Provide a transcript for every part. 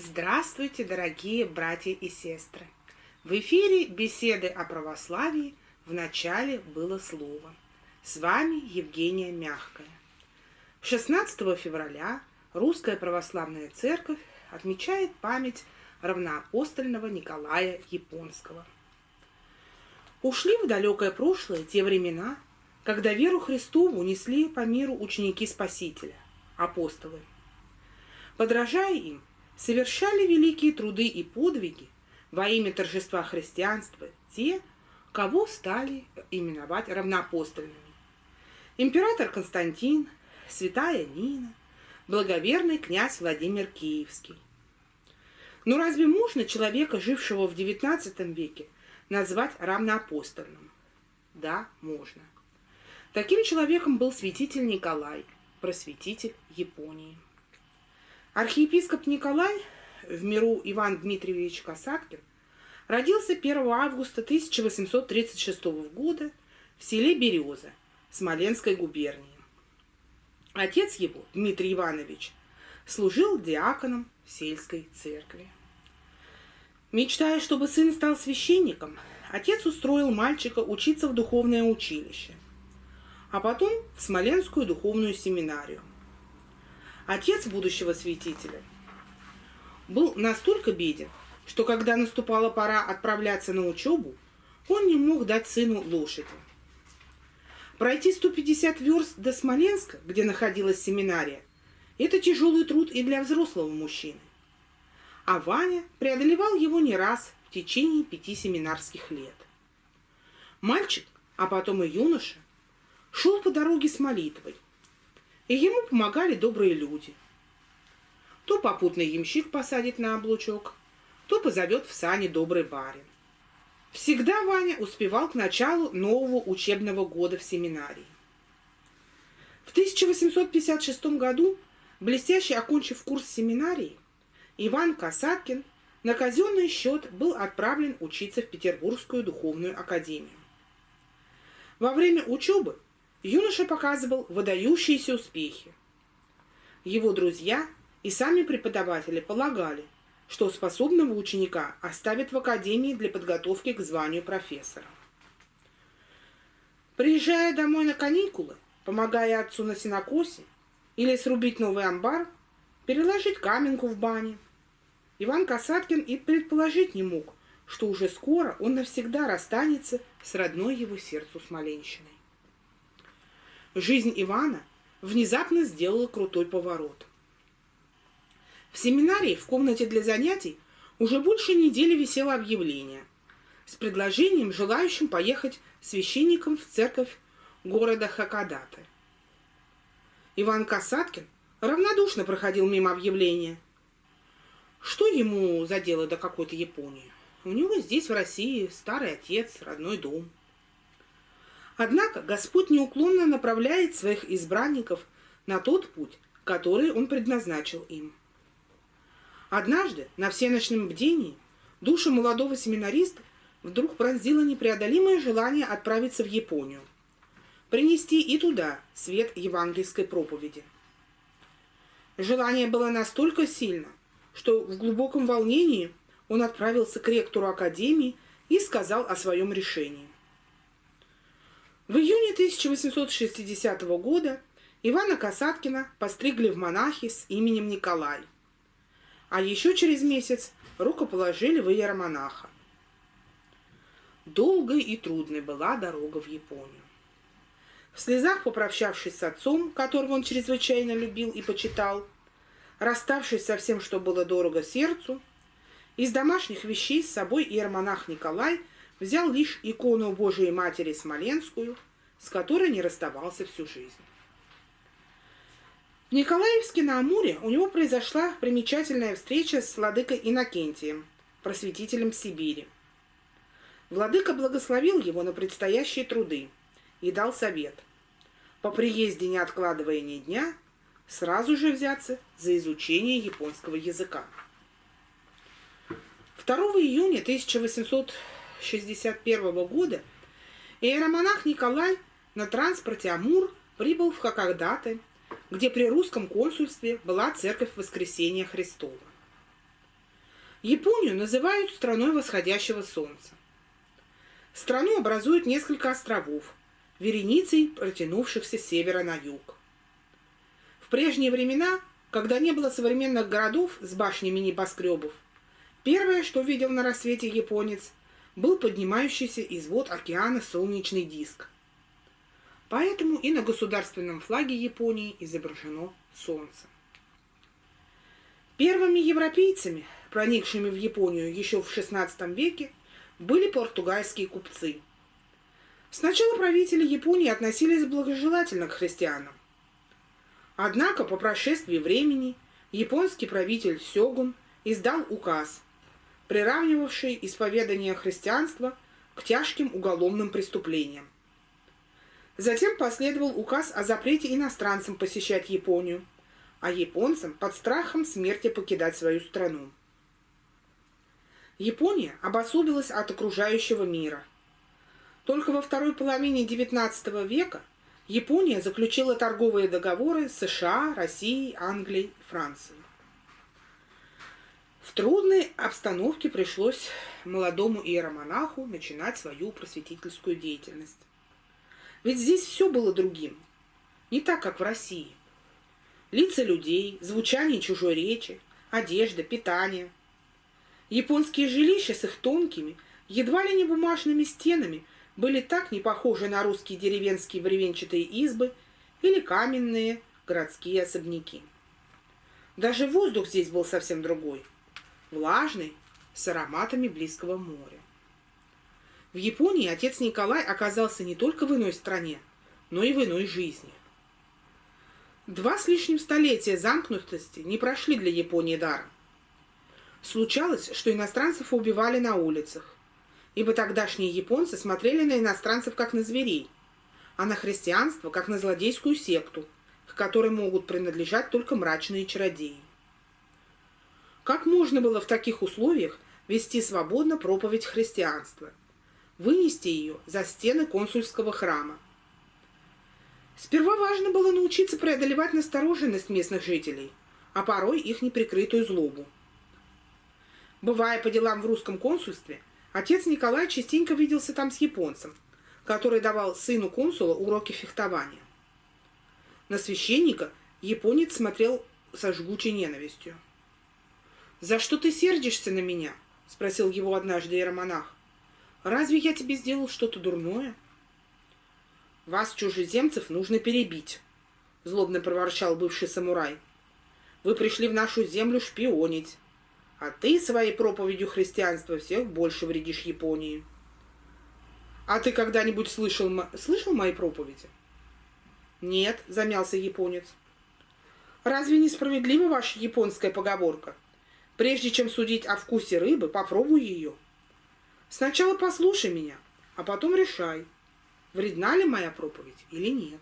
Здравствуйте, дорогие братья и сестры! В эфире беседы о православии в начале было слово. С вами Евгения Мягкая. 16 февраля Русская Православная Церковь отмечает память равноапостольного Николая Японского. Ушли в далекое прошлое те времена, когда веру Христову несли по миру ученики Спасителя, апостолы. Подражая им, совершали великие труды и подвиги во имя торжества христианства те, кого стали именовать равноапостольными. Император Константин, святая Нина, благоверный князь Владимир Киевский. Но разве можно человека, жившего в XIX веке, назвать равноапостольным? Да, можно. Таким человеком был святитель Николай, просветитель Японии. Архиепископ Николай, в миру Иван Дмитриевич Касаткин, родился 1 августа 1836 года в селе Береза Смоленской губернии. Отец его, Дмитрий Иванович, служил диаконом в сельской церкви. Мечтая, чтобы сын стал священником, отец устроил мальчика учиться в духовное училище, а потом в Смоленскую духовную семинарию – Отец будущего святителя был настолько беден, что когда наступала пора отправляться на учебу, он не мог дать сыну лошади. Пройти 150 верст до Смоленска, где находилась семинария, это тяжелый труд и для взрослого мужчины. А Ваня преодолевал его не раз в течение пяти семинарских лет. Мальчик, а потом и юноша, шел по дороге с молитвой – и ему помогали добрые люди. То попутный ямщик посадит на облучок, то позовет в сани добрый барин. Всегда Ваня успевал к началу нового учебного года в семинарии. В 1856 году, блестяще окончив курс семинарии, Иван Касаткин на казенный счет был отправлен учиться в Петербургскую духовную академию. Во время учебы юноша показывал выдающиеся успехи. Его друзья и сами преподаватели полагали, что способного ученика оставят в академии для подготовки к званию профессора. Приезжая домой на каникулы, помогая отцу на сенокосе или срубить новый амбар, переложить каменку в бане, Иван Касаткин и предположить не мог, что уже скоро он навсегда расстанется с родной его сердцу Смоленщиной. Жизнь Ивана внезапно сделала крутой поворот. В семинарии в комнате для занятий уже больше недели висело объявление с предложением желающим поехать священником в церковь города Хакадаты. Иван Касаткин равнодушно проходил мимо объявления. Что ему за дело до какой-то Японии? У него здесь, в России, старый отец, родной дом – Однако Господь неуклонно направляет своих избранников на тот путь, который Он предназначил им. Однажды на всеночном бдении душу молодого семинариста вдруг пронзило непреодолимое желание отправиться в Японию, принести и туда свет евангельской проповеди. Желание было настолько сильно, что в глубоком волнении он отправился к ректору академии и сказал о своем решении. В июне 1860 года Ивана Касаткина постригли в монахи с именем Николай, а еще через месяц рукоположили в иеромонаха. Долгой и трудной была дорога в Японию. В слезах попрощавшись с отцом, которого он чрезвычайно любил и почитал, расставшись со всем, что было дорого сердцу, из домашних вещей с собой иеромонах Николай – взял лишь икону Божией Матери Смоленскую, с которой не расставался всю жизнь. В Николаевске на Амуре у него произошла примечательная встреча с владыкой Иннокентием, просветителем Сибири. Владыка благословил его на предстоящие труды и дал совет. По приезде, не откладывая ни дня, сразу же взяться за изучение японского языка. 2 июня 1800 1961 года иеромонах Николай на транспорте «Амур» прибыл в Хакагдаты, где при русском консульстве была церковь Воскресения Христова. Японию называют страной восходящего солнца. Страну образуют несколько островов, вереницей протянувшихся с севера на юг. В прежние времена, когда не было современных городов с башнями небоскребов, первое, что видел на рассвете японец, был поднимающийся из вод океана солнечный диск. Поэтому и на государственном флаге Японии изображено солнце. Первыми европейцами, проникшими в Японию еще в XVI веке, были португальские купцы. Сначала правители Японии относились благожелательно к христианам. Однако по прошествии времени японский правитель Сёгун издал указ, приравнивавший исповедание христианства к тяжким уголовным преступлениям. Затем последовал указ о запрете иностранцам посещать Японию – а японцам под страхом смерти покидать свою страну. Япония обособилась от окружающего мира. Только во второй половине XIX века Япония заключила торговые договоры с США, Россией, Англией Францией. В трудной обстановке пришлось молодому иеромонаху начинать свою просветительскую деятельность. Ведь здесь все было другим, не так, как в России лица людей, звучание чужой речи, одежда, питание. Японские жилища с их тонкими, едва ли не бумажными стенами были так не похожи на русские деревенские бревенчатые избы или каменные городские особняки. Даже воздух здесь был совсем другой, влажный, с ароматами близкого моря. В Японии отец Николай оказался не только в иной стране, но и в иной жизни. Два с лишним столетия замкнутости не прошли для Японии даром. Случалось, что иностранцев убивали на улицах, ибо тогдашние японцы смотрели на иностранцев как на зверей, а на христианство как на злодейскую секту, к которой могут принадлежать только мрачные чародеи. Как можно было в таких условиях вести свободно проповедь христианства, вынести ее за стены консульского храма, Сперва важно было научиться преодолевать настороженность местных жителей, а порой их неприкрытую злобу. Бывая по делам в русском консульстве, отец Николай частенько виделся там с японцем, который давал сыну консула уроки фехтования. На священника японец смотрел со жгучей ненавистью. «За что ты сердишься на меня?» — спросил его однажды иеромонах. «Разве я тебе сделал что-то дурное?» Вас, чужеземцев, нужно перебить, злобно проворчал бывший самурай. Вы пришли в нашу землю шпионить, а ты своей проповедью христианства всех больше вредишь Японии. А ты когда-нибудь слышал, слышал мои проповеди? Нет, замялся японец. Разве несправедлива ваша японская поговорка? Прежде чем судить о вкусе рыбы, попробуй ее. Сначала послушай меня, а потом решай, вредна ли моя проповедь или нет.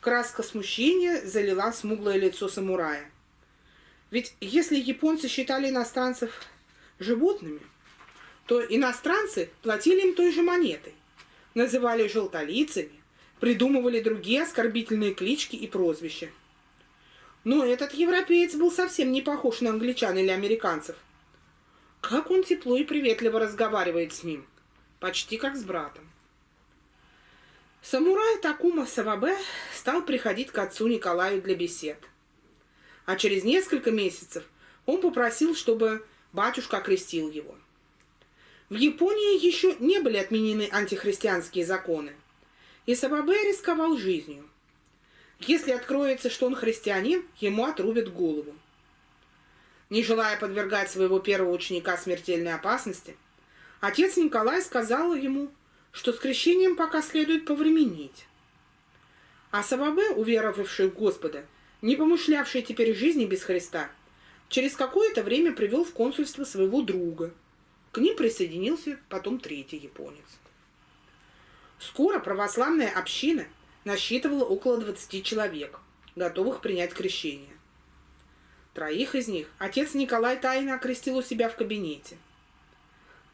Краска смущения залила смуглое лицо самурая. Ведь если японцы считали иностранцев животными, то иностранцы платили им той же монетой, называли желтолицами, придумывали другие оскорбительные клички и прозвища. Но этот европеец был совсем не похож на англичан или американцев. Как он тепло и приветливо разговаривает с ним, почти как с братом. Самурай Такума Савабе стал приходить к отцу Николаю для бесед. А через несколько месяцев он попросил, чтобы батюшка окрестил его. В Японии еще не были отменены антихристианские законы, и Савабе рисковал жизнью. Если откроется, что он христианин, ему отрубят голову. Не желая подвергать своего первого ученика смертельной опасности, отец Николай сказал ему, что с крещением пока следует повременить. А Савабе, уверовавший в Господа, не помышлявший теперь жизни без Христа, через какое-то время привел в консульство своего друга. К ним присоединился потом третий японец. Скоро православная община насчитывала около 20 человек, готовых принять крещение. Троих из них отец Николай тайно окрестил у себя в кабинете –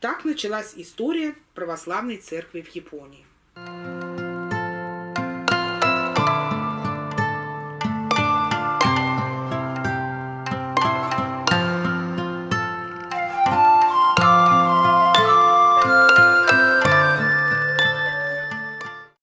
так началась история православной церкви в Японии.